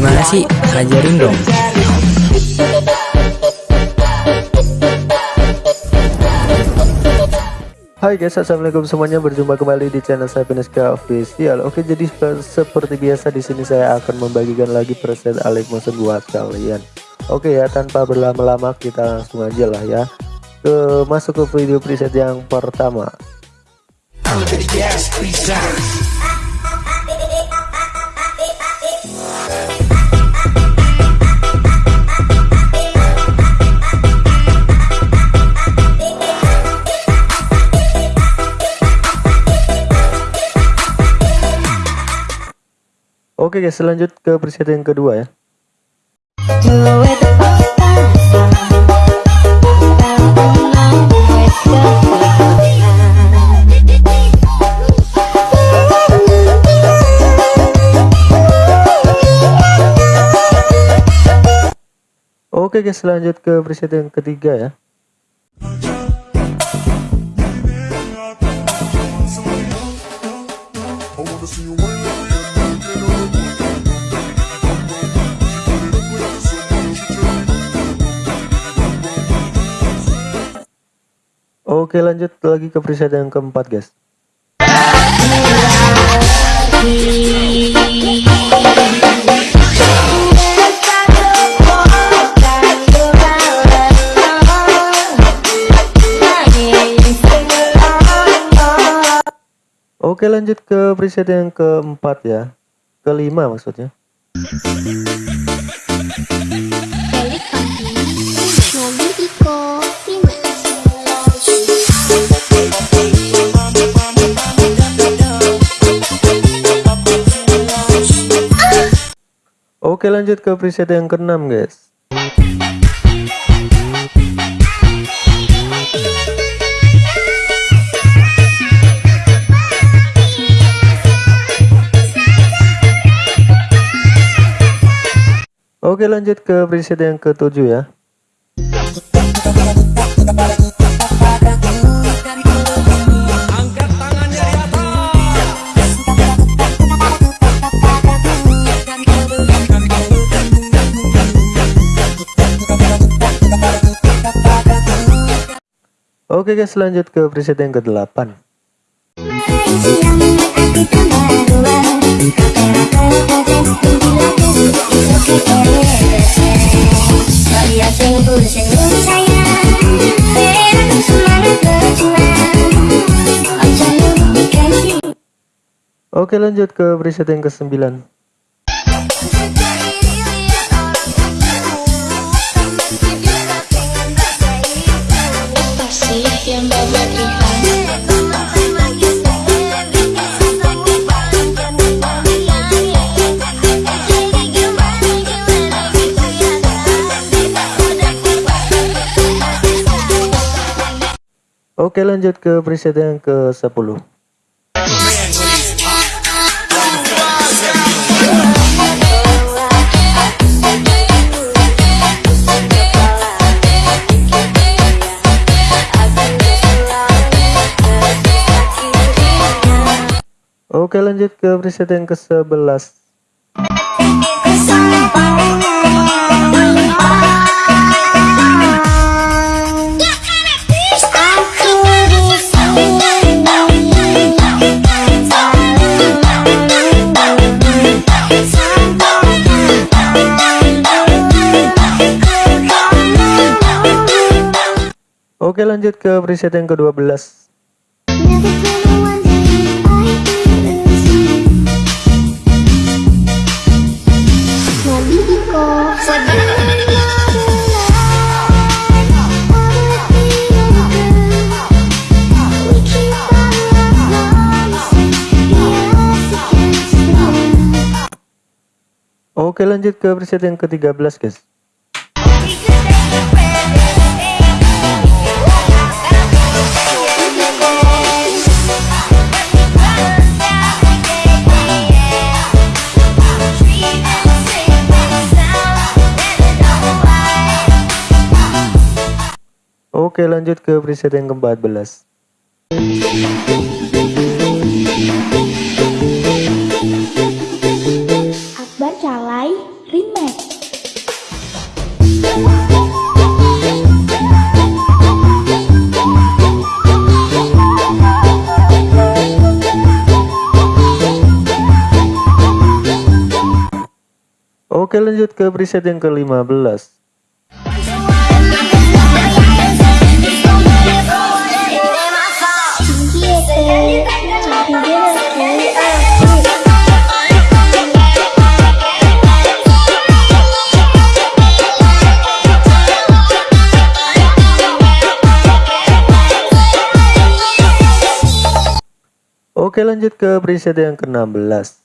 Gimana sih? Ajarin dong. Hai guys, assalamualaikum semuanya. Berjumpa kembali di channel saya Peneska Official. Oke, jadi seperti biasa di sini saya akan membagikan lagi preset Alik Motion buat kalian. Oke ya, tanpa berlama-lama kita langsung aja lah ya ke masuk ke video preset yang pertama. Oke guys, lanjut ke preset yang kedua ya. Oke guys, lanjut ke preset yang ketiga ya. Oke lanjut lagi ke preset yang keempat guys. Oke lanjut ke preset yang keempat ya. Kelima maksudnya Oke lanjut ke preset yang keenam guys. Oke lanjut ke preset yang ketujuh ya Oke guys lanjut ke preset yang ke-8 Oke lanjut ke preset yang ke-9 Oke lanjut ke preset yang ke 10 Oke lanjut ke preset yang ke 11 Oke lanjut ke preset yang ke-12 Oke lanjut ke preset yang ke-13 guys. Oke lanjut ke preset yang ke-14 Oke lanjut ke preset yang ke-15 Oke lanjut ke preset yang ke-16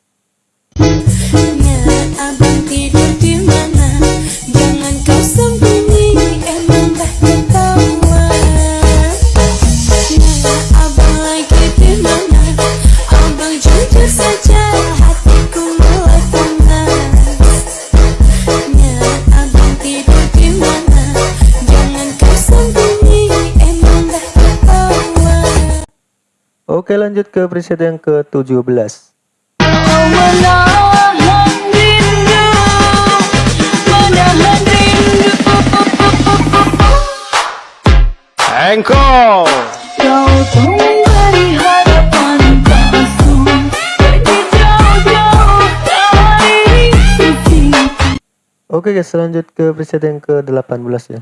Oke lanjut ke preset yang ke-17 Engkau. Oke guys lanjut ke preset yang ke-18 ya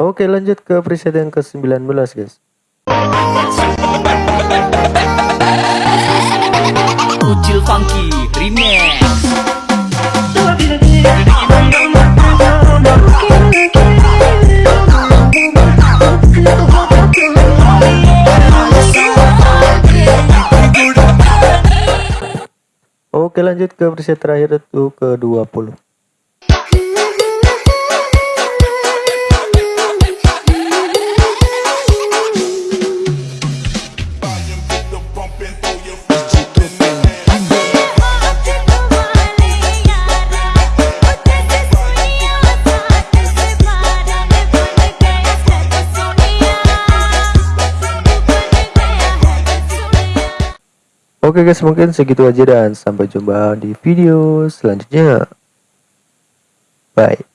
Oke lanjut ke preset yang ke-19 guys. Ucil Funky Remix. Oke lanjut ke preset terakhir itu ke-20 Oke guys mungkin segitu aja dan sampai jumpa di video selanjutnya. Bye.